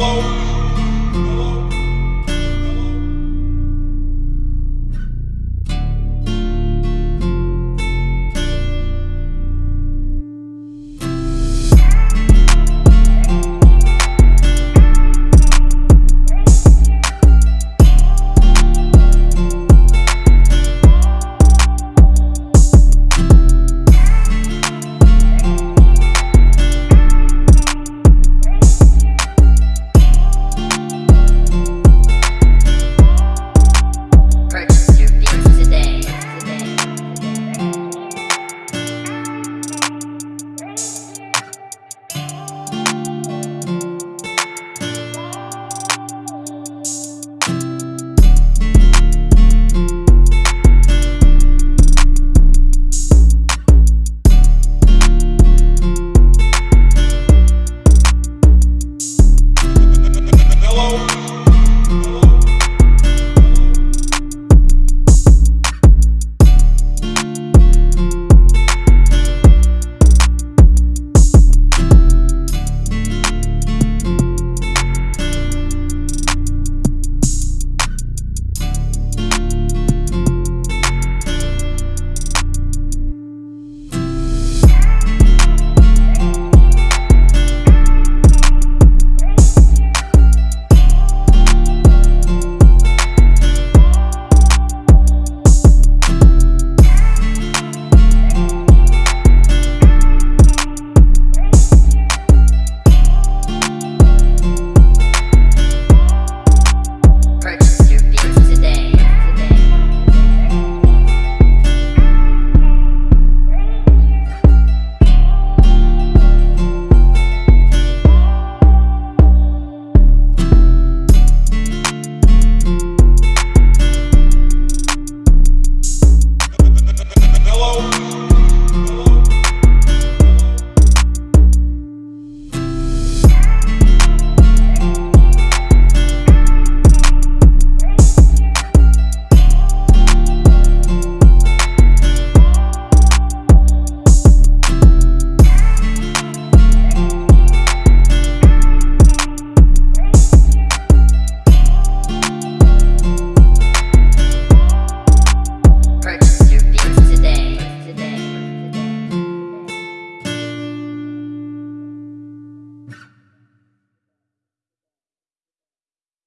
Oh.